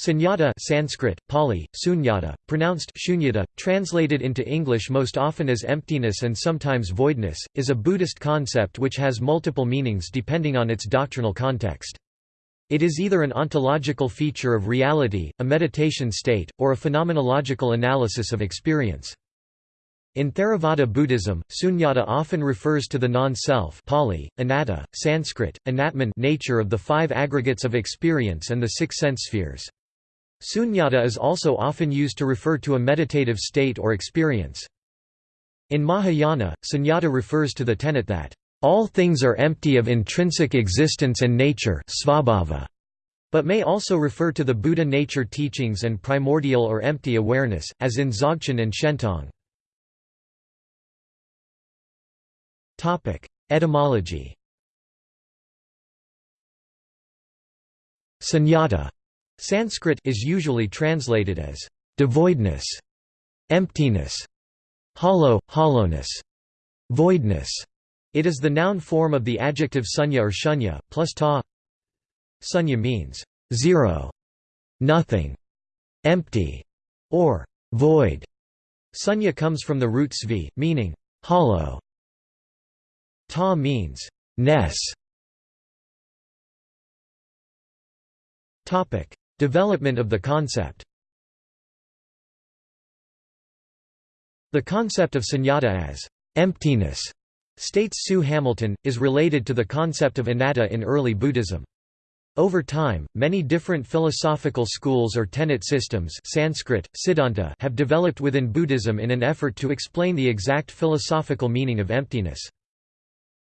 Sunyata Sanskrit, Pali, sunyata, pronounced shunyata, translated into English most often as emptiness and sometimes voidness, is a Buddhist concept which has multiple meanings depending on its doctrinal context. It is either an ontological feature of reality, a meditation state, or a phenomenological analysis of experience. In Theravada Buddhism, sunyata often refers to the non-self Pali, anatta, Sanskrit, anatman nature of the five aggregates of experience and the six sense spheres. Sunyata is also often used to refer to a meditative state or experience. In Mahayana, sunyata refers to the tenet that, "...all things are empty of intrinsic existence and nature svabhava", but may also refer to the Buddha nature teachings and primordial or empty awareness, as in Dzogchen and Shentong. Etymology Sunyata Sanskrit is usually translated as devoidness, emptiness, hollow, hollowness, voidness. It is the noun form of the adjective sunya or shunya, plus ta. Sunya means zero, nothing, empty, or void. Sunya comes from the root svi, meaning hollow. Ta means ness. Topic: Development of the concept The concept of sunyata as emptiness, states Sue Hamilton, is related to the concept of anatta in early Buddhism. Over time, many different philosophical schools or tenet systems Sanskrit, Siddhanta have developed within Buddhism in an effort to explain the exact philosophical meaning of emptiness.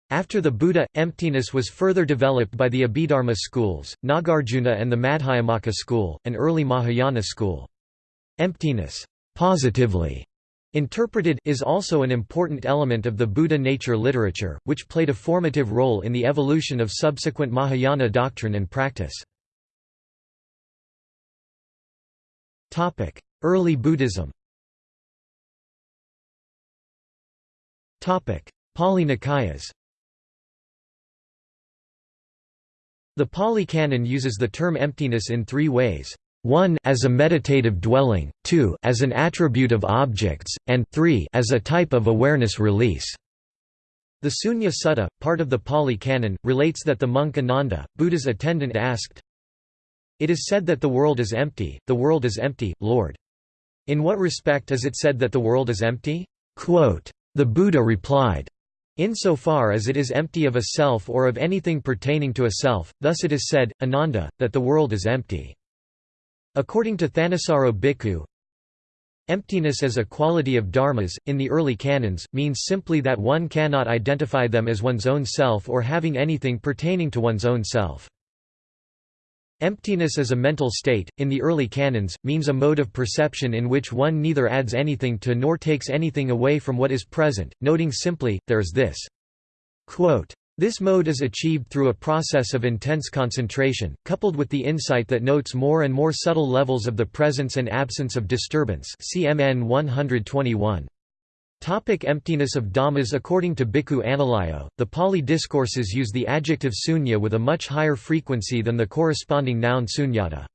After the Buddha, emptiness was further developed by the Abhidharma schools, Nagarjuna and the Madhyamaka school, an early Mahayana school. Emptiness positively interpreted is also an important element of the Buddha nature literature, which played a formative role in the evolution of subsequent Mahayana doctrine and practice. Early Buddhism Pali Nikayas The Pali Canon uses the term emptiness in three ways. 1 as a meditative dwelling, 2 as an attribute of objects, and 3 as a type of awareness release. The Sunya Sutta, part of the Pali Canon, relates that the monk Ananda, Buddha's attendant asked, It is said that the world is empty, the world is empty, Lord. In what respect is it said that the world is empty? Quote, the Buddha replied, Insofar as it is empty of a self or of anything pertaining to a self, thus it is said, Ananda, that the world is empty. According to Thanissaro Bhikkhu, Emptiness as a quality of dharmas, in the early canons, means simply that one cannot identify them as one's own self or having anything pertaining to one's own self. Emptiness as a mental state, in the early canons, means a mode of perception in which one neither adds anything to nor takes anything away from what is present, noting simply, there is this. Quote, this mode is achieved through a process of intense concentration, coupled with the insight that notes more and more subtle levels of the presence and absence of disturbance CMN 121. Topic emptiness of dhammas According to Bhikkhu Analayo, the Pali discourses use the adjective sunya with a much higher frequency than the corresponding noun sunyata.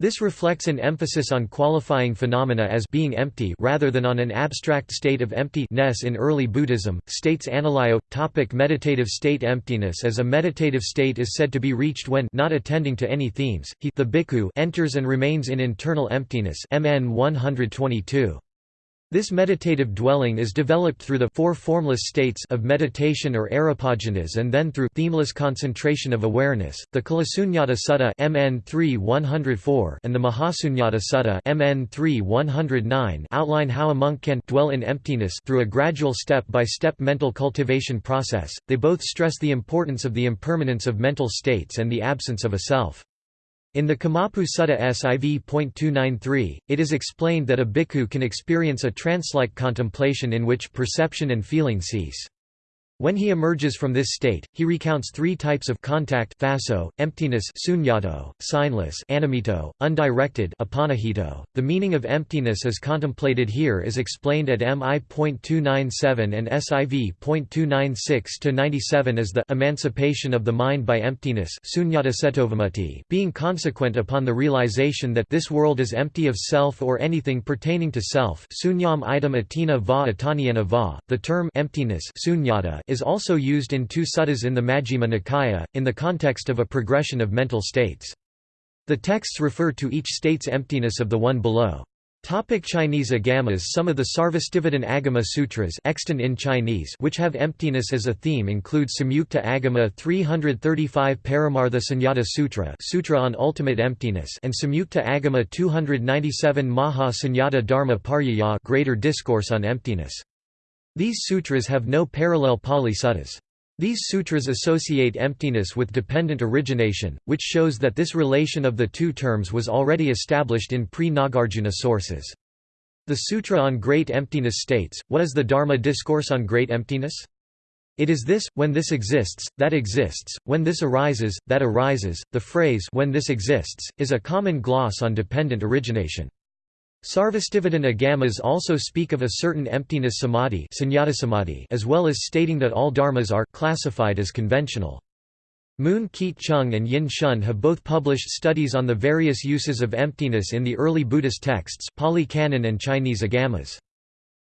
This reflects an emphasis on qualifying phenomena as being empty rather than on an abstract state of empty-ness in early Buddhism, states Analayo. Topic meditative state Emptiness as a meditative state is said to be reached when not attending to any themes, he the bhikkhu enters and remains in internal emptiness MN 122. This meditative dwelling is developed through the four formless states of meditation or arupajhanas and then through themeless concentration of awareness. The Kalasunyata Sutta MN 3 and the Mahasunyata Sutta MN 3 outline how a monk can dwell in emptiness through a gradual step-by-step -step mental cultivation process. They both stress the importance of the impermanence of mental states and the absence of a self. In the Kamabhu Sutta SIV.293, it is explained that a bhikkhu can experience a trance-like contemplation in which perception and feeling cease. When he emerges from this state, he recounts three types of contact phaso, emptiness sunyato, signless animito, undirected apanahito. .The meaning of emptiness as contemplated here is explained at MI.297 and SIV.296-97 as the emancipation of the mind by emptiness being consequent upon the realization that this world is empty of self or anything pertaining to self sunyam item atina va atanyana va. The term emptiness sunyata is also used in two suttas in the Majjhima Nikaya, in the context of a progression of mental states. The texts refer to each state's emptiness of the one below. Topic Chinese agamas Some of the Sarvastivadin Agama Sutras extant in Chinese which have emptiness as a theme include Samyukta Agama 335 Paramartha Sunyata Sutra Sutra on Ultimate Emptiness and Samyukta Agama 297 Maha Sunyata Dharma Paryaya Greater Discourse on Emptiness. These sutras have no parallel Pali suttas. These sutras associate emptiness with dependent origination, which shows that this relation of the two terms was already established in pre-Nagarjuna sources. The Sutra on Great Emptiness states, what is the Dharma discourse on great emptiness? It is this, when this exists, that exists, when this arises, that arises. The phrase when this exists, is a common gloss on dependent origination. Sarvastivadin agamas also speak of a certain emptiness samadhi, as well as stating that all dharmas are classified as conventional. Mun-keat Choong and Yin Shun have both published studies on the various uses of emptiness in the early Buddhist texts Pali Canon and Chinese agamas.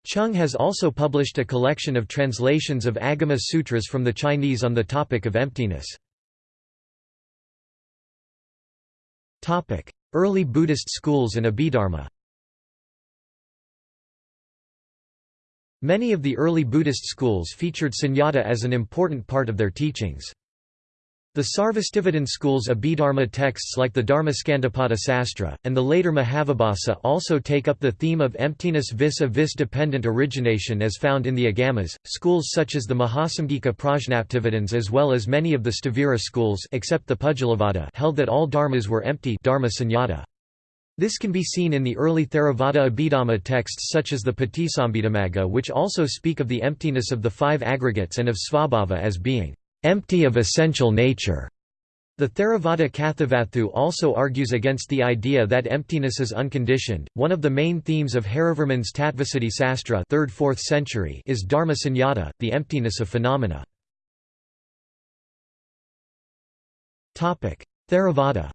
Choong has also published a collection of translations of Agama Sutras from the Chinese on the topic of emptiness. Early Buddhist schools and Abhidharma Many of the early Buddhist schools featured sunyata as an important part of their teachings. The Sarvastivadin school's Abhidharma texts like the Dharmaskandhapada Sastra, and the later Mahavibhasa also take up the theme of emptiness vis-a-vis dependent origination as found in the Agamas. Schools such as the Mahasamgika Prajnaptivadins as well as many of the Sthavira schools except the held that all dharmas were empty dharma sunyata. This can be seen in the early Theravada Abhidhamma texts such as the Patisambhidamagga which also speak of the emptiness of the five aggregates and of svabhava as being empty of essential nature. The Theravada Kathavatthu also argues against the idea that emptiness is unconditioned. One of the main themes of Harivarman's Tattvasiddhi Sastra 3rd-4th century is dharma sunyata, the emptiness of phenomena. Theravada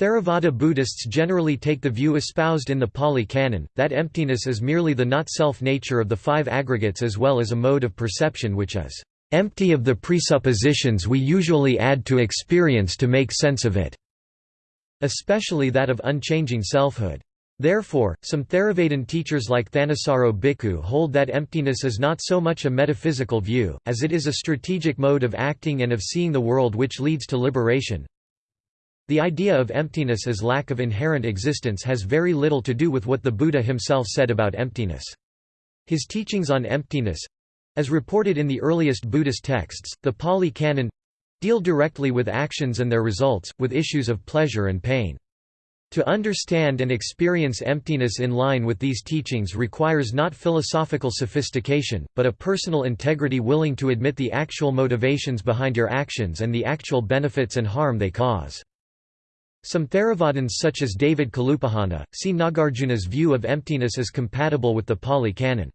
Theravada Buddhists generally take the view espoused in the Pali Canon, that emptiness is merely the not-self nature of the five aggregates as well as a mode of perception which is empty of the presuppositions we usually add to experience to make sense of it, especially that of unchanging selfhood. Therefore, some Theravadin teachers like Thanissaro Bhikkhu hold that emptiness is not so much a metaphysical view, as it is a strategic mode of acting and of seeing the world which leads to liberation. The idea of emptiness as lack of inherent existence has very little to do with what the Buddha himself said about emptiness. His teachings on emptiness—as reported in the earliest Buddhist texts, the Pali Canon—deal directly with actions and their results, with issues of pleasure and pain. To understand and experience emptiness in line with these teachings requires not philosophical sophistication, but a personal integrity willing to admit the actual motivations behind your actions and the actual benefits and harm they cause. Some Theravadins such as David Kalupahana, see Nagarjuna's view of emptiness as compatible with the Pali Canon.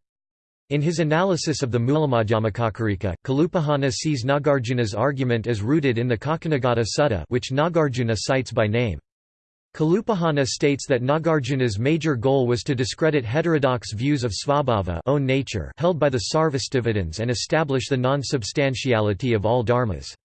In his analysis of the Mulamadhyamakakarika, Kalupahana sees Nagarjuna's argument as rooted in the Kaccanagotta Sutta which Nagarjuna cites by name. Kalupahana states that Nagarjuna's major goal was to discredit heterodox views of svabhava own nature held by the Sarvastivadins and establish the non-substantiality of all dharmas.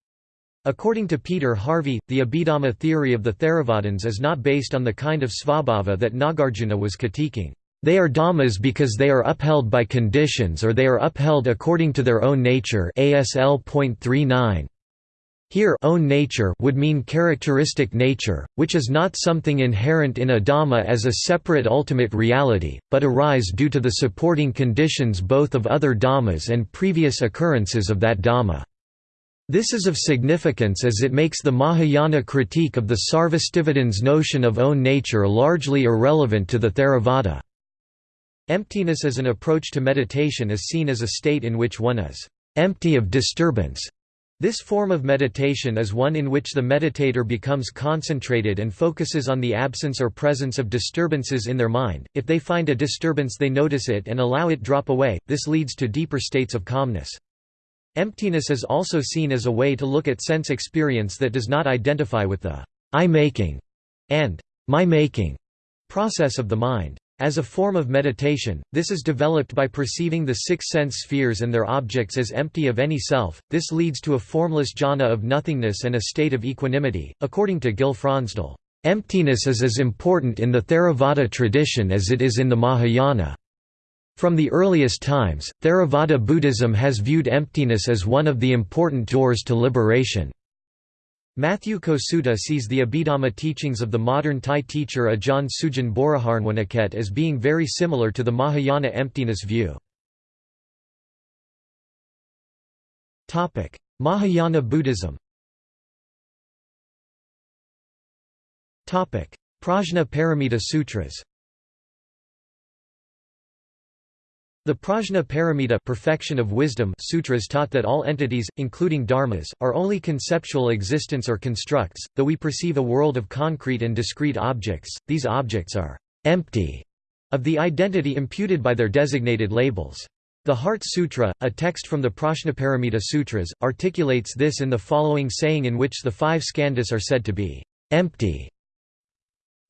According to Peter Harvey, the Abhidhamma theory of the Theravadins is not based on the kind of svabhava that Nagarjuna was critiquing. They are dhammas because they are upheld by conditions or they are upheld according to their own nature ASL.39. Here own nature would mean characteristic nature, which is not something inherent in a dhamma as a separate ultimate reality, but arise due to the supporting conditions both of other dhammas and previous occurrences of that dhamma. This is of significance as it makes the Mahayana critique of the Sarvastivadins' notion of own nature largely irrelevant to the Theravada. Emptiness as an approach to meditation is seen as a state in which one is empty of disturbance. This form of meditation is one in which the meditator becomes concentrated and focuses on the absence or presence of disturbances in their mind. If they find a disturbance, they notice it and allow it drop away. This leads to deeper states of calmness. Emptiness is also seen as a way to look at sense experience that does not identify with the I-making and my-making process of the mind. As a form of meditation, this is developed by perceiving the six sense spheres and their objects as empty of any self. This leads to a formless jhana of nothingness and a state of equanimity. According to Gil Fronsdal, emptiness is as important in the Theravada tradition as it is in the Mahayana. From the earliest times, Theravada Buddhism has viewed emptiness as one of the important doors to liberation. Matthew Kosuta sees the Abhidhamma teachings of the modern Thai teacher Ajahn Sujin Boriharnwanaket as being very similar to the Mahayana emptiness view. Mahayana Buddhism Prajna Paramita Sutras The Prajna Paramita perfection of wisdom sutras taught that all entities, including dharmas, are only conceptual existence or constructs, though we perceive a world of concrete and discrete objects, these objects are «empty» of the identity imputed by their designated labels. The Heart Sutra, a text from the Prajnaparamita Sutras, articulates this in the following saying in which the five skandhas are said to be «empty»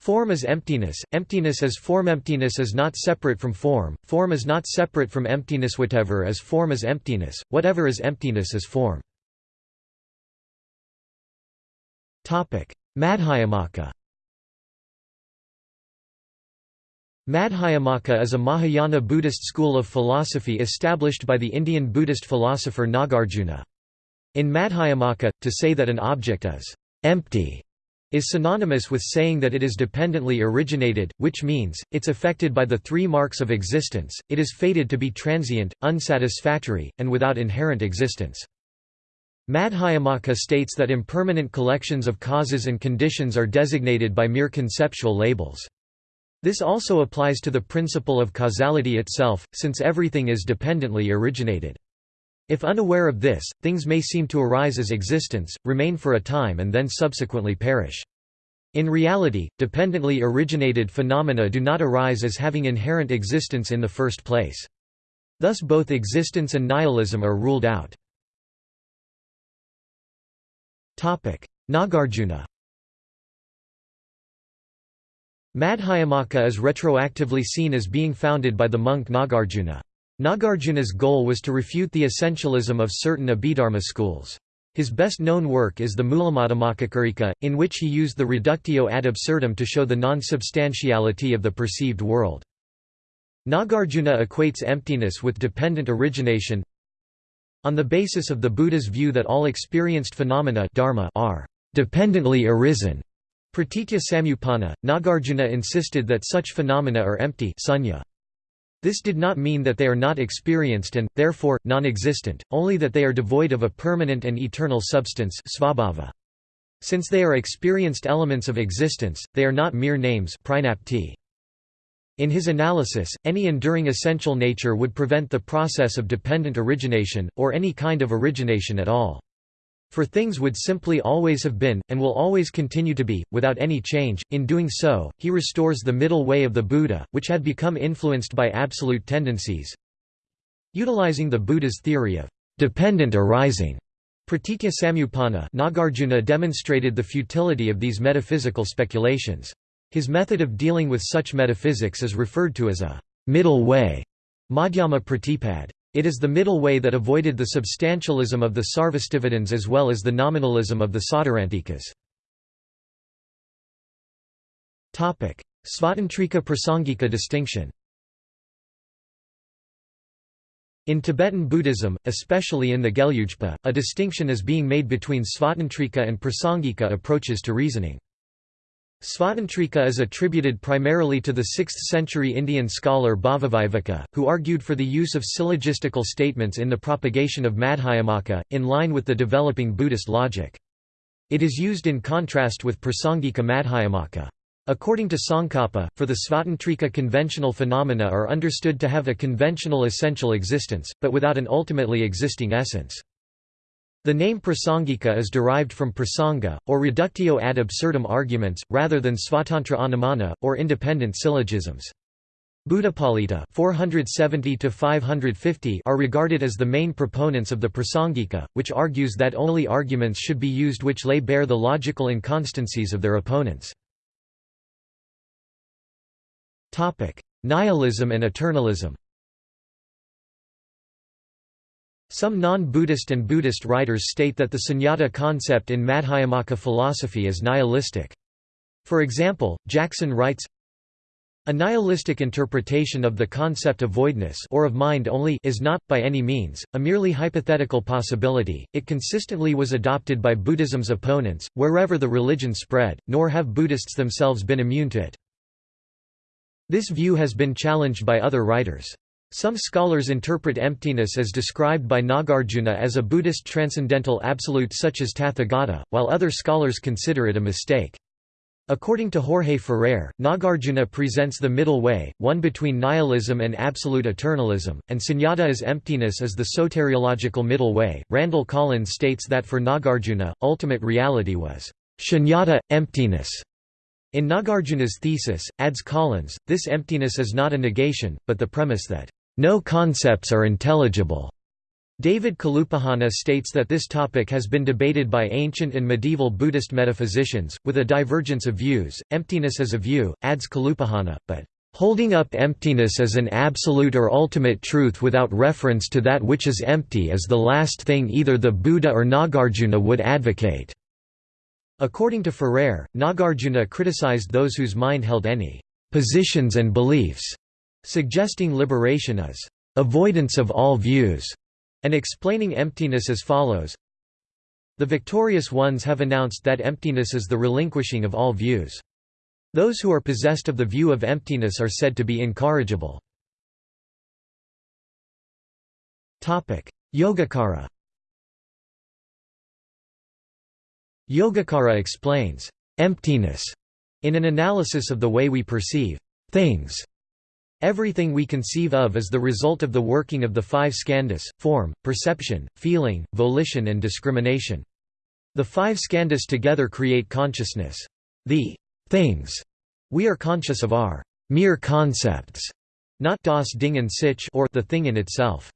Form is emptiness, emptiness is form. Emptiness is not separate from form, form is not separate from emptiness. Whatever is form is emptiness, whatever is emptiness is form. Madhyamaka. Madhyamaka is a Mahayana Buddhist school of philosophy established by the Indian Buddhist philosopher Nagarjuna. In Madhyamaka, to say that an object is empty is synonymous with saying that it is dependently originated, which means, it's affected by the three marks of existence, it is fated to be transient, unsatisfactory, and without inherent existence. Madhyamaka states that impermanent collections of causes and conditions are designated by mere conceptual labels. This also applies to the principle of causality itself, since everything is dependently originated. If unaware of this, things may seem to arise as existence, remain for a time and then subsequently perish. In reality, dependently originated phenomena do not arise as having inherent existence in the first place. Thus both existence and nihilism are ruled out. Nagarjuna Madhyamaka is retroactively seen as being founded by the monk Nagarjuna. Nagarjuna's goal was to refute the essentialism of certain Abhidharma schools. His best-known work is the Mulamadhyamakakarika, in which he used the reductio ad absurdum to show the non-substantiality of the perceived world. Nagarjuna equates emptiness with dependent origination on the basis of the Buddha's view that all experienced phenomena dharma are dependently arisen. Pratitya Samuppanna, Nagarjuna insisted that such phenomena are empty sunya. This did not mean that they are not experienced and, therefore, non-existent, only that they are devoid of a permanent and eternal substance svabhava. Since they are experienced elements of existence, they are not mere names in his analysis, any enduring essential nature would prevent the process of dependent origination, or any kind of origination at all. For things would simply always have been, and will always continue to be, without any change. In doing so, he restores the middle way of the Buddha, which had become influenced by absolute tendencies. Utilizing the Buddha's theory of dependent arising, Pratitya Samuppanna, Nagarjuna demonstrated the futility of these metaphysical speculations. His method of dealing with such metaphysics is referred to as a middle way, Madhyama Pratipad. It is the middle way that avoided the substantialism of the Sarvastivadins as well as the nominalism of the Sautrantikas. Svatantrika Prasangika distinction In Tibetan Buddhism, especially in the Gelugpa, a distinction is being made between Svatantrika and Prasangika approaches to reasoning. Svatantrika is attributed primarily to the 6th-century Indian scholar Bhavaviveka, who argued for the use of syllogistical statements in the propagation of Madhyamaka, in line with the developing Buddhist logic. It is used in contrast with Prasangika Madhyamaka. According to Tsongkhapa, for the Svatantrika conventional phenomena are understood to have a conventional essential existence, but without an ultimately existing essence. The name prasangika is derived from prasanga, or reductio ad absurdum arguments, rather than svatantra anumana, or independent syllogisms. Buddhapalita 470 are regarded as the main proponents of the prasangika, which argues that only arguments should be used which lay bare the logical inconstancies of their opponents. Nihilism and eternalism Some non-Buddhist and Buddhist writers state that the sunyata concept in Madhyamaka philosophy is nihilistic. For example, Jackson writes, a nihilistic interpretation of the concept of voidness or of mind only is not, by any means, a merely hypothetical possibility, it consistently was adopted by Buddhism's opponents, wherever the religion spread, nor have Buddhists themselves been immune to it. This view has been challenged by other writers. Some scholars interpret emptiness as described by Nagarjuna as a Buddhist transcendental absolute such as Tathagata, while other scholars consider it a mistake. According to Jorge Ferrer, Nagarjuna presents the middle way, one between nihilism and absolute eternalism, and sunyata as emptiness as the soteriological middle way. Randall Collins states that for Nagarjuna, ultimate reality was shunyata, emptiness. In Nagarjuna's thesis, adds Collins, this emptiness is not a negation, but the premise that no concepts are intelligible. David Kalupahana states that this topic has been debated by ancient and medieval Buddhist metaphysicians, with a divergence of views, emptiness as a view, adds Kalupahana, but holding up emptiness as an absolute or ultimate truth without reference to that which is empty is the last thing either the Buddha or Nagarjuna would advocate." According to Ferrer, Nagarjuna criticized those whose mind held any «positions and beliefs» suggesting liberation as avoidance of all views, and explaining emptiness as follows The victorious ones have announced that emptiness is the relinquishing of all views. Those who are possessed of the view of emptiness are said to be incorrigible. Yogacara Yogacara explains emptiness in an analysis of the way we perceive things Everything we conceive of is the result of the working of the five skandhas, form, perception, feeling, volition and discrimination. The five skandhas together create consciousness. The things we are conscious of are mere concepts, not das Ding an sich or the thing in itself.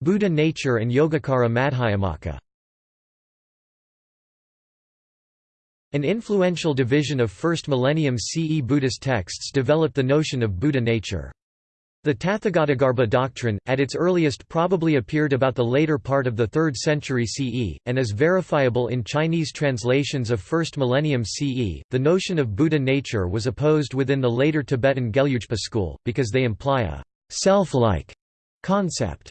Buddha nature and Yogacara Madhyamaka An influential division of 1st millennium CE Buddhist texts developed the notion of Buddha nature. The Tathagatagarbha doctrine, at its earliest probably appeared about the later part of the 3rd century CE, and is verifiable in Chinese translations of 1st millennium CE. The notion of Buddha nature was opposed within the later Tibetan Gelugpa school, because they imply a self-like concept.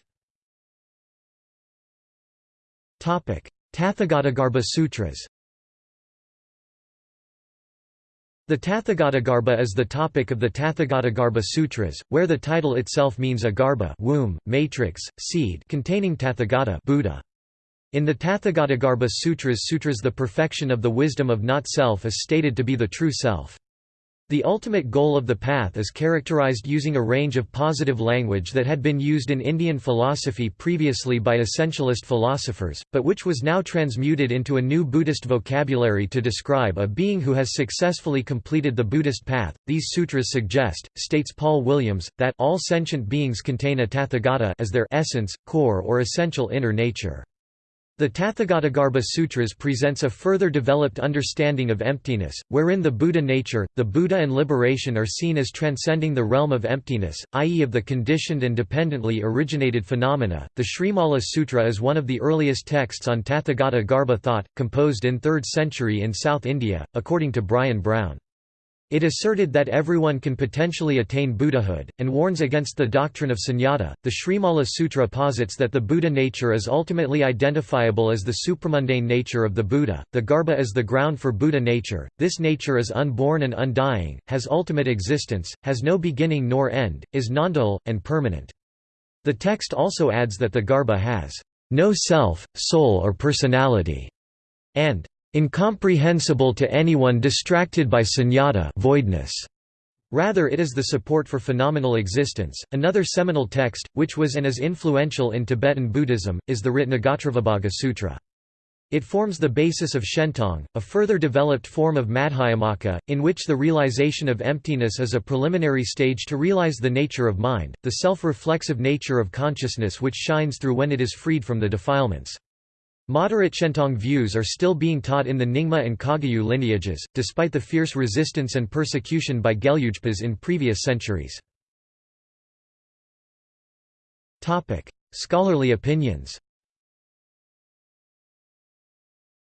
Tathagatagarbha Sutras The Tathagatagarbha is the topic of the Tathagatagarbha Sutras, where the title itself means a garbha womb, matrix, seed containing Tathagata Buddha. In the Tathagatagarbha Sutras Sutras the perfection of the wisdom of not-self is stated to be the true self. The ultimate goal of the path is characterized using a range of positive language that had been used in Indian philosophy previously by essentialist philosophers, but which was now transmuted into a new Buddhist vocabulary to describe a being who has successfully completed the Buddhist path. These sutras suggest, states Paul Williams, that all sentient beings contain a tathagata as their essence, core or essential inner nature. The Tathagatagarbha Sutras presents a further developed understanding of emptiness, wherein the Buddha nature, the Buddha and liberation are seen as transcending the realm of emptiness, i.e. of the conditioned and dependently originated phenomena. The Srimala Sutra is one of the earliest texts on Tathagata Garbha thought, composed in 3rd century in South India, according to Brian Brown. It asserted that everyone can potentially attain Buddhahood, and warns against the doctrine of sunyata. The Srimala Sutra posits that the Buddha nature is ultimately identifiable as the supramundane nature of the Buddha. The Garbha is the ground for Buddha nature. This nature is unborn and undying, has ultimate existence, has no beginning nor end, is non-dual, and permanent. The text also adds that the Garbha has no self, soul, or personality, and incomprehensible to anyone distracted by sunyata voidness. Rather it is the support for phenomenal existence. Another seminal text, which was and is influential in Tibetan Buddhism, is the Ratnagotravibhaga Sutra. It forms the basis of Shentong, a further developed form of Madhyamaka, in which the realization of emptiness is a preliminary stage to realize the nature of mind, the self-reflexive nature of consciousness which shines through when it is freed from the defilements. Moderate Shentong views are still being taught in the Nyingma and Kagyu lineages, despite the fierce resistance and persecution by Gelugpas in previous centuries. Scholarly opinions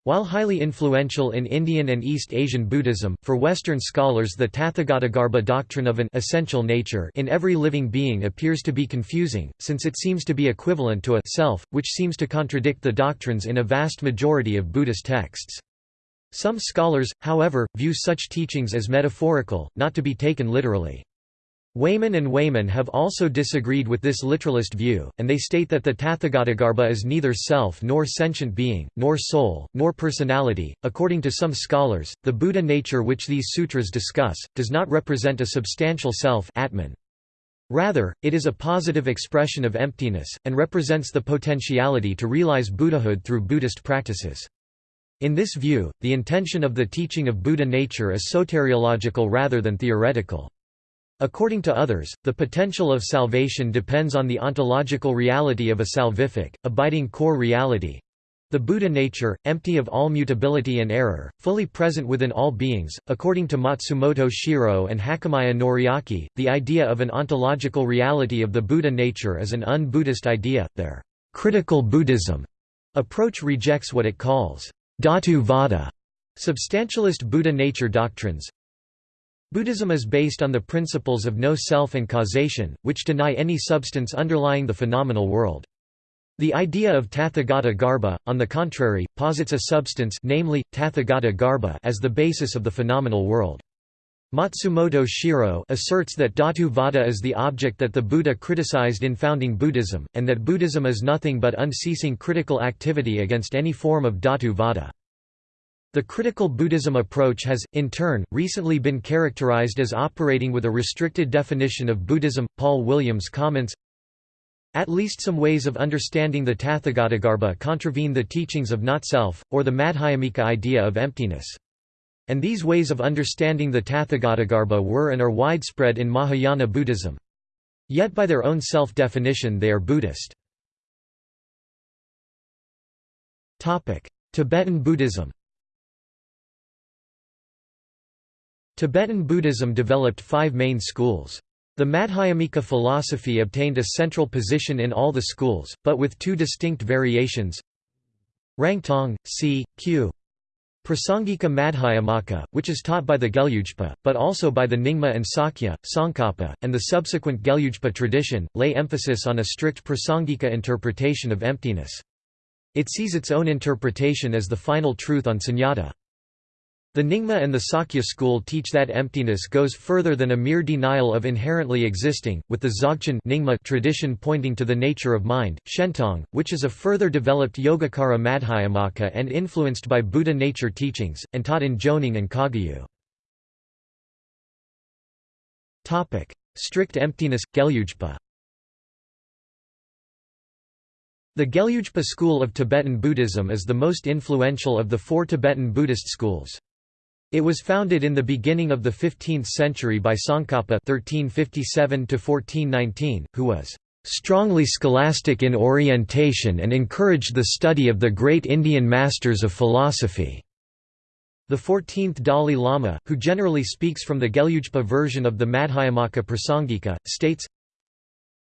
While highly influential in Indian and East Asian Buddhism, for Western scholars the Tathagatagarbha doctrine of an essential nature in every living being appears to be confusing, since it seems to be equivalent to a self, which seems to contradict the doctrines in a vast majority of Buddhist texts. Some scholars, however, view such teachings as metaphorical, not to be taken literally. Wayman and Wayman have also disagreed with this literalist view, and they state that the Tathagatagarbha is neither self nor sentient being, nor soul, nor personality. According to some scholars, the Buddha nature which these sutras discuss, does not represent a substantial self Atman. Rather, it is a positive expression of emptiness, and represents the potentiality to realize Buddhahood through Buddhist practices. In this view, the intention of the teaching of Buddha nature is soteriological rather than theoretical. According to others, the potential of salvation depends on the ontological reality of a salvific, abiding core reality the Buddha nature, empty of all mutability and error, fully present within all beings. According to Matsumoto Shiro and Hakamaya Noriaki, the idea of an ontological reality of the Buddha nature is an un-Buddhist idea. Their critical Buddhism approach rejects what it calls Dhatu Vada, substantialist Buddha nature doctrines, Buddhism is based on the principles of no self and causation, which deny any substance underlying the phenomenal world. The idea of Tathagata Garbha, on the contrary, posits a substance namely, Tathagata Garbha as the basis of the phenomenal world. Matsumoto Shiro asserts that Dhatu Vada is the object that the Buddha criticized in founding Buddhism, and that Buddhism is nothing but unceasing critical activity against any form of Dhatu Vada. The critical Buddhism approach has, in turn, recently been characterized as operating with a restricted definition of Buddhism. Paul Williams comments At least some ways of understanding the Tathagatagarbha contravene the teachings of not self, or the Madhyamika idea of emptiness. And these ways of understanding the Tathagatagarbha were and are widespread in Mahayana Buddhism. Yet by their own self-definition they are Buddhist. Tibetan Buddhism Tibetan Buddhism developed five main schools. The Madhyamika philosophy obtained a central position in all the schools, but with two distinct variations Rangtong, c. q. Prasangika Madhyamaka, which is taught by the Gelugpa, but also by the Nyingma and Sakya, Tsongkhapa, and the subsequent Gelugpa tradition, lay emphasis on a strict Prasangika interpretation of emptiness. It sees its own interpretation as the final truth on sunyata. The Nyingma and the Sakya school teach that emptiness goes further than a mere denial of inherently existing, with the Dzogchen Nyingma tradition pointing to the nature of mind, Shentong, which is a further developed Yogacara Madhyamaka and influenced by Buddha nature teachings, and taught in Jonang and Kagyu. Strict emptiness, Gelugpa The Gelugpa school of Tibetan Buddhism is the most influential of the four Tibetan Buddhist schools. It was founded in the beginning of the 15th century by Tsongkhapa (1357–1419), who was strongly scholastic in orientation and encouraged the study of the great Indian masters of philosophy. The 14th Dalai Lama, who generally speaks from the Gelugpa version of the Madhyamaka Prasangika, states,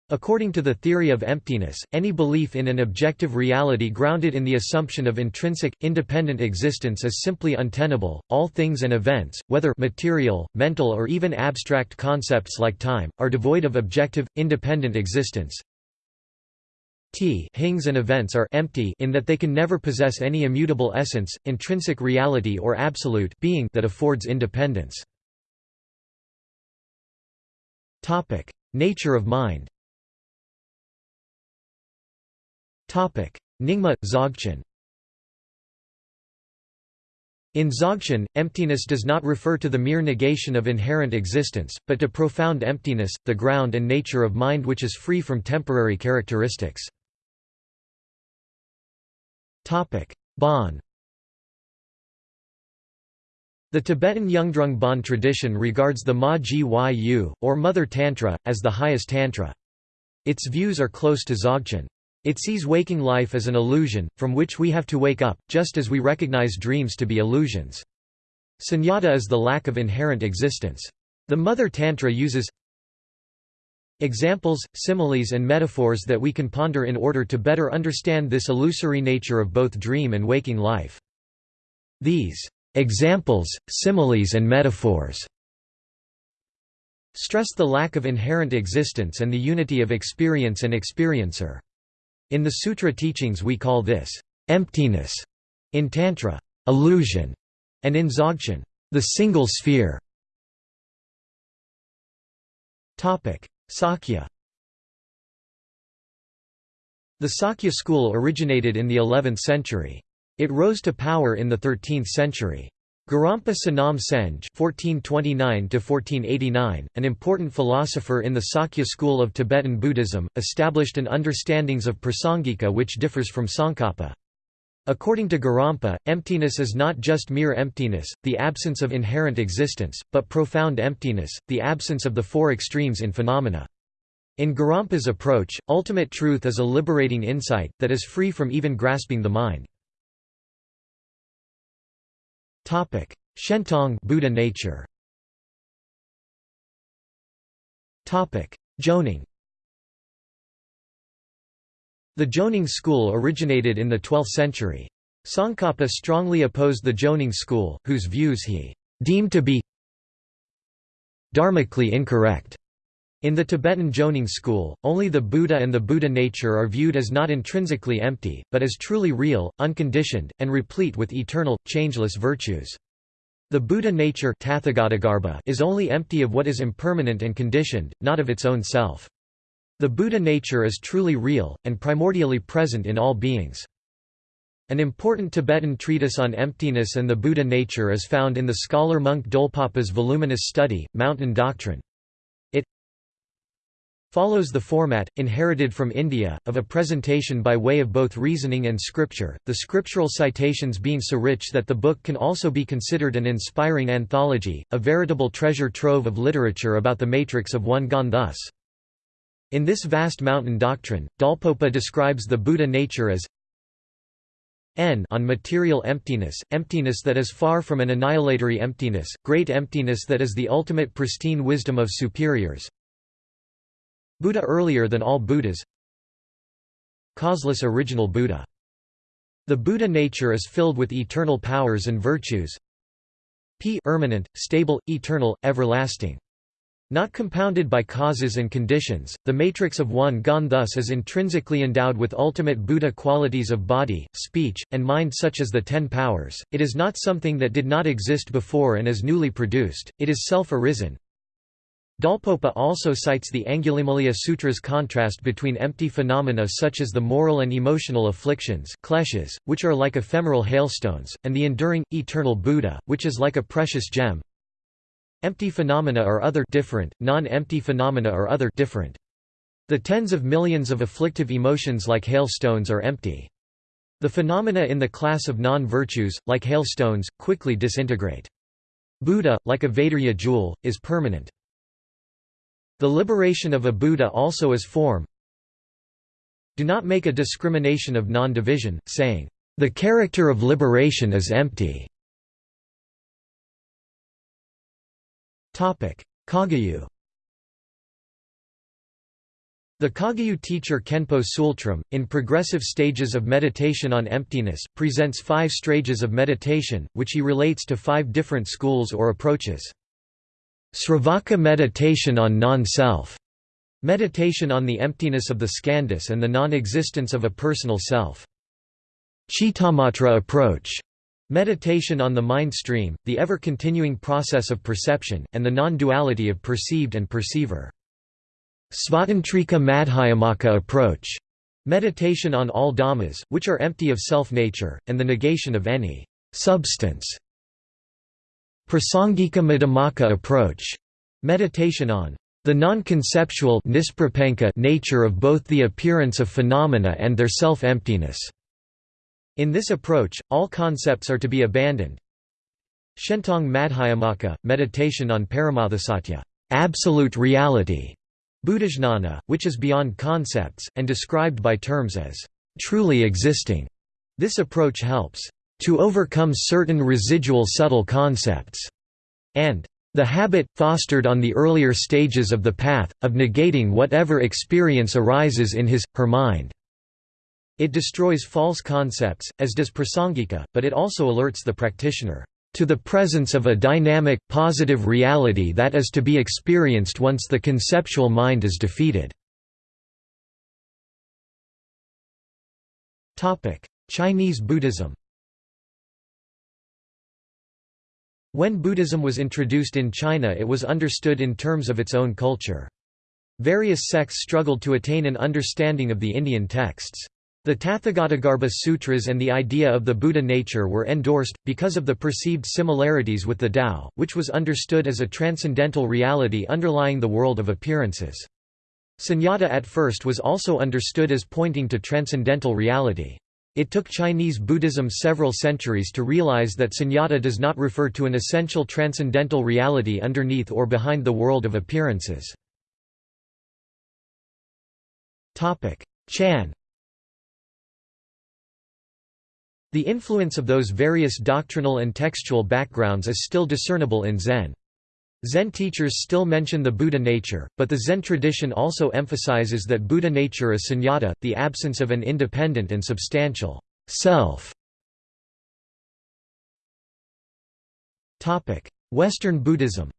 According to the theory of emptiness, any belief in an objective reality grounded in the assumption of intrinsic, independent existence is simply untenable. All things and events, whether material, mental, or even abstract concepts like time, are devoid of objective, independent existence. T things and events are empty in that they can never possess any immutable essence, intrinsic reality or absolute being that affords independence. Nature of mind Nyingma, Dzogchen In Dzogchen, emptiness does not refer to the mere negation of inherent existence, but to profound emptiness, the ground and nature of mind which is free from temporary characteristics. Bon The Tibetan Yungdrung Bon tradition regards the Ma Gyu, or Mother Tantra, as the highest Tantra. Its views are close to Dzogchen. It sees waking life as an illusion, from which we have to wake up, just as we recognize dreams to be illusions. Sunyata is the lack of inherent existence. The Mother Tantra uses examples, similes and metaphors that we can ponder in order to better understand this illusory nature of both dream and waking life. These examples, similes and metaphors stress the lack of inherent existence and the unity of experience and experiencer. In the sutra teachings we call this emptiness, in Tantra, illusion, and in Dzogchen, the single sphere. Sakya The Sakya school originated in the 11th century. It rose to power in the 13th century. Gorampa Sonam Senge (1429–1489), an important philosopher in the Sakya school of Tibetan Buddhism, established an understandings of prasangika which differs from Tsongkhapa. According to Gorampa, emptiness is not just mere emptiness, the absence of inherent existence, but profound emptiness, the absence of the four extremes in phenomena. In Gorampa's approach, ultimate truth is a liberating insight, that is free from even grasping the mind. Topic: Shentong Buddha nature. Topic: Jonang. The Jonang school originated in the 12th century. Tsongkhapa strongly opposed the Jonang school, whose views he deemed to be dharmically incorrect. In the Tibetan Jonang school, only the Buddha and the Buddha nature are viewed as not intrinsically empty, but as truly real, unconditioned, and replete with eternal, changeless virtues. The Buddha nature is only empty of what is impermanent and conditioned, not of its own self. The Buddha nature is truly real, and primordially present in all beings. An important Tibetan treatise on emptiness and the Buddha nature is found in the scholar monk Dolpopa's voluminous study, Mountain Doctrine follows the format, inherited from India, of a presentation by way of both reasoning and scripture, the scriptural citations being so rich that the book can also be considered an inspiring anthology, a veritable treasure trove of literature about the matrix of one gone thus. In this vast mountain doctrine, Dolpopa describes the Buddha nature as n on material emptiness, emptiness that is far from an annihilatory emptiness, great emptiness that is the ultimate pristine wisdom of superiors, Buddha earlier than all Buddhas Causeless original Buddha. The Buddha nature is filled with eternal powers and virtues p permanent, stable, eternal, everlasting. Not compounded by causes and conditions, the matrix of one gone thus is intrinsically endowed with ultimate Buddha qualities of body, speech, and mind such as the ten powers, it is not something that did not exist before and is newly produced, it is self-arisen, Dolpopa also cites the Angulimala Sutra's contrast between empty phenomena such as the moral and emotional afflictions kleshas, which are like ephemeral hailstones, and the enduring, eternal Buddha, which is like a precious gem. Empty phenomena are other different, non-empty phenomena are other different. The tens of millions of afflictive emotions like hailstones are empty. The phenomena in the class of non-virtues, like hailstones, quickly disintegrate. Buddha, like a Vaidurya jewel, is permanent. The liberation of a Buddha also is form. Do not make a discrimination of non-division, saying, "...the character of liberation is empty." Kagyu The Kagyu teacher Khenpo Tsultrim, in Progressive Stages of Meditation on Emptiness, presents five stages of meditation, which he relates to five different schools or approaches. Sravaka meditation on non-self, meditation on the emptiness of the skandhas and the non-existence of a personal self. Chittamatra approach, meditation on the mind stream, the ever-continuing process of perception, and the non-duality of perceived and perceiver. Svatantrika Madhyamaka approach, meditation on all dhammas, which are empty of self-nature, and the negation of any substance Prasangika Madhyamaka approach, meditation on the non-conceptual nature of both the appearance of phenomena and their self-emptiness. In this approach, all concepts are to be abandoned. Shentong Madhyamaka, meditation on Paramarthasatya, absolute reality, Buddhajnana, which is beyond concepts, and described by terms as truly existing. This approach helps to overcome certain residual subtle concepts, and the habit, fostered on the earlier stages of the path, of negating whatever experience arises in his, her mind. It destroys false concepts, as does prasangika, but it also alerts the practitioner to the presence of a dynamic, positive reality that is to be experienced once the conceptual mind is defeated. Chinese Buddhism When Buddhism was introduced in China it was understood in terms of its own culture. Various sects struggled to attain an understanding of the Indian texts. The Tathagatagarbha Sutras and the idea of the Buddha nature were endorsed, because of the perceived similarities with the Tao, which was understood as a transcendental reality underlying the world of appearances. Sunyata at first was also understood as pointing to transcendental reality. It took Chinese Buddhism several centuries to realize that sunyata does not refer to an essential transcendental reality underneath or behind the world of appearances. Chan The influence of those various doctrinal and textual backgrounds is still discernible in Zen. Zen teachers still mention the Buddha nature, but the Zen tradition also emphasizes that Buddha nature is sunyata, the absence of an independent and substantial self. Western Buddhism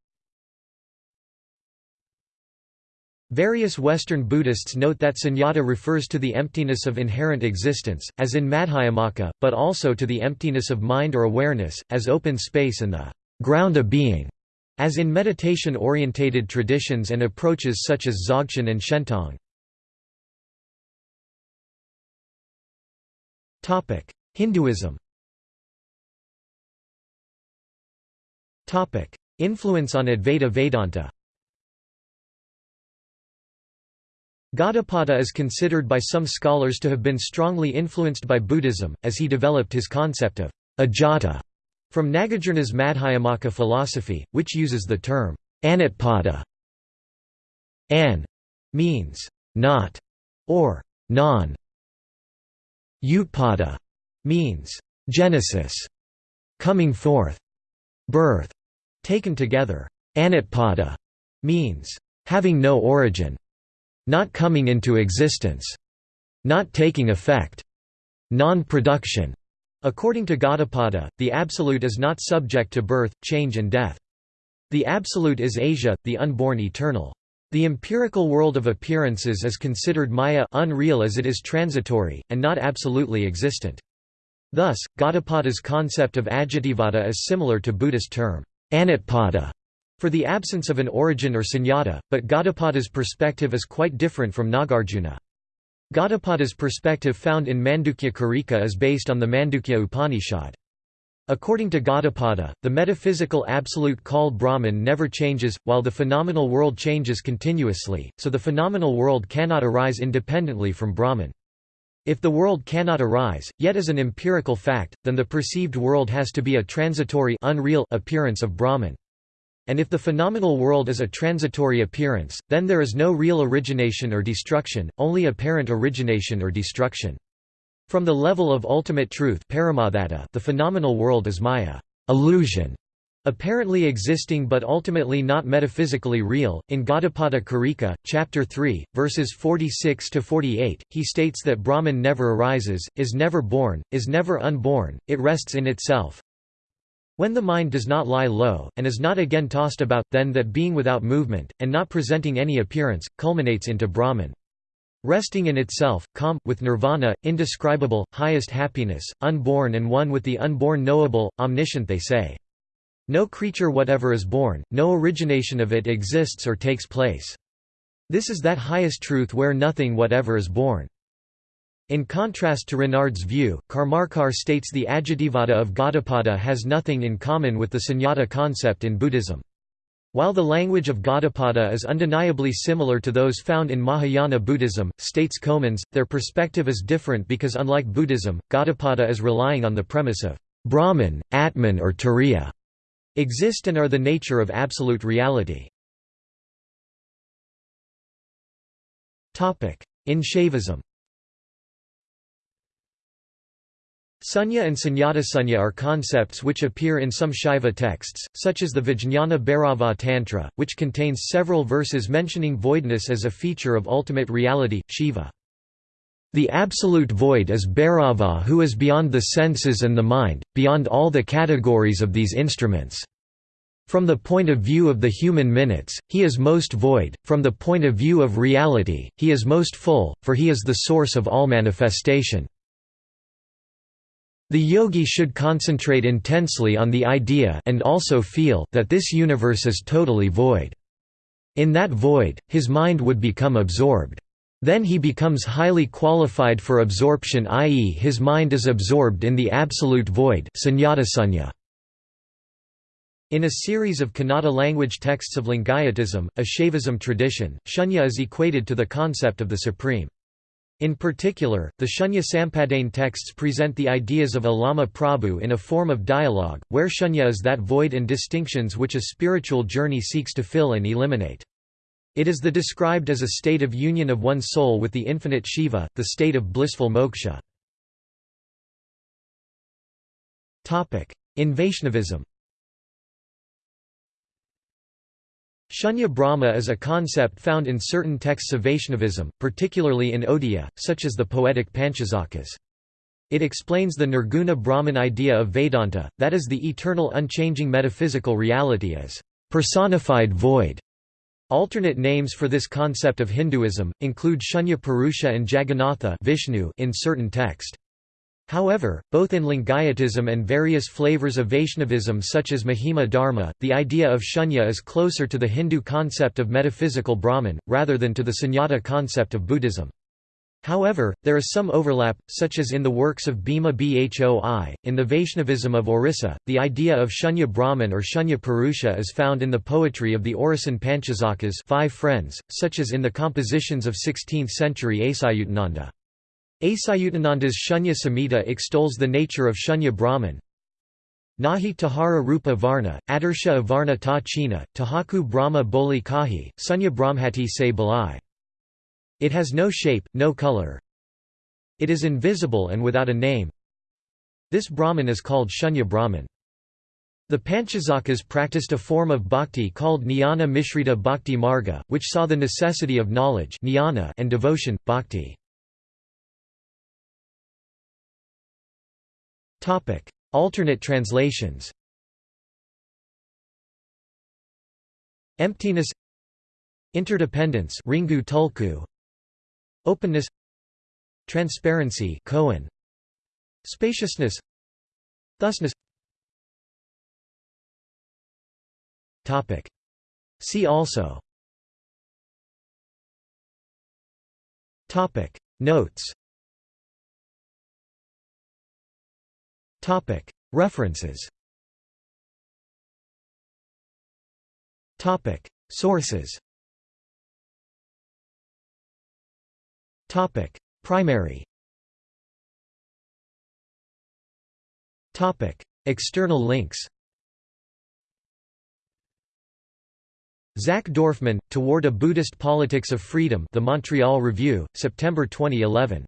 Various Western Buddhists note that sunyata refers to the emptiness of inherent existence, as in Madhyamaka, but also to the emptiness of mind or awareness, as open space and the ground of being. As in meditation-orientated traditions and approaches such as Dzogchen and Shentong. Hinduism. Influence on Advaita Vedanta. Gaudapada is considered by some scholars to have been strongly influenced by Buddhism, as he developed his concept of ajata from Nagarjuna's Madhyamaka philosophy, which uses the term anutpada. An means not or non. Utpada means genesis, coming forth, birth. Taken together, anutpada means having no origin, not coming into existence, not taking effect, non-production. According to Gaudapada, the Absolute is not subject to birth, change and death. The Absolute is aja, the unborn eternal. The empirical world of appearances is considered maya unreal as it is transitory, and not absolutely existent. Thus, Gaudapada's concept of ajativada is similar to Buddhist term, anutpada, for the absence of an origin or sunyata, but Gaudapada's perspective is quite different from Nagarjuna. Gaudapada's perspective found in Mandukya Karika is based on the Mandukya Upanishad. According to Gaudapada, the metaphysical absolute called Brahman never changes, while the phenomenal world changes continuously, so the phenomenal world cannot arise independently from Brahman. If the world cannot arise, yet as an empirical fact, then the perceived world has to be a transitory unreal appearance of Brahman. And if the phenomenal world is a transitory appearance, then there is no real origination or destruction, only apparent origination or destruction. From the level of ultimate truth the phenomenal world is maya illusion, apparently existing but ultimately not metaphysically real. In Gaudapada Karika, chapter 3, verses 46 to 48, he states that Brahman never arises, is never born, is never unborn, it rests in itself, when the mind does not lie low, and is not again tossed about, then that being without movement, and not presenting any appearance, culminates into Brahman. Resting in itself, calm, with nirvana, indescribable, highest happiness, unborn and one with the unborn knowable, omniscient they say. No creature whatever is born, no origination of it exists or takes place. This is that highest truth where nothing whatever is born. In contrast to Renard's view, Karmarkar states the Ajativada of Gaudapada has nothing in common with the sunyata concept in Buddhism. While the language of Gaudapada is undeniably similar to those found in Mahayana Buddhism, states Comans, their perspective is different because unlike Buddhism, Gaudapada is relying on the premise of Brahman, Atman or Turiya exist and are the nature of absolute reality. In Shaivism Sunya and Sunyata are concepts which appear in some Shaiva texts, such as the Vijñana Bhairava Tantra, which contains several verses mentioning voidness as a feature of ultimate reality, Shiva. The absolute void is Bhairava who is beyond the senses and the mind, beyond all the categories of these instruments. From the point of view of the human minutes, he is most void, from the point of view of reality, he is most full, for he is the source of all manifestation. The yogi should concentrate intensely on the idea and also feel that this universe is totally void. In that void, his mind would become absorbed. Then he becomes highly qualified for absorption i.e. his mind is absorbed in the absolute void in a series of Kannada language texts of Lingayatism, a Shaivism tradition, shunya is equated to the concept of the supreme. In particular, the Shunya Sampadane texts present the ideas of Allama Prabhu in a form of dialogue, where shunya is that void and distinctions which a spiritual journey seeks to fill and eliminate. It is the described as a state of union of one's soul with the infinite Shiva, the state of blissful moksha. In Vaishnavism Shunya Brahma is a concept found in certain texts of Vaishnavism, particularly in Odia, such as the poetic Panchasakhas. It explains the Nirguna Brahman idea of Vedanta, that is the eternal unchanging metaphysical reality as personified void. Alternate names for this concept of Hinduism, include Shunya Purusha and Jagannatha Vishnu in certain text. However, both in Lingayatism and various flavors of Vaishnavism such as Mahima Dharma, the idea of shunya is closer to the Hindu concept of metaphysical Brahman, rather than to the sunyata concept of Buddhism. However, there is some overlap, such as in the works of Bhima Bhoi. In the Vaishnavism of Orissa, the idea of Shunya Brahman or Shunya Purusha is found in the poetry of the Orisan Panchasakhas five friends, such as in the compositions of 16th-century Achyutananda. Achyutananda's Shunya Samhita extols the nature of Shunya Brahman. Nahi Tahara Rupa Varna, Adarsha Avarna Ta China, Tahaku Brahma Boli Kahi, Sunya Brahmhati Se Balai. It has no shape, no color. It is invisible and without a name. This Brahman is called Shunya Brahman. The Panchasakhas practiced a form of bhakti called Jnana Mishrita Bhakti Marga, which saw the necessity of knowledge and devotion, bhakti. Alternate translations. Emptiness. Interdependence. Ringu Tulku. Openness. Transparency. Cohen. Spaciousness. Thusness. Topic. See also. Topic. Notes References. Sources. Primary. External links. Zach Dorfman, Toward a Buddhist Politics of Freedom The Montreal Review, September 2011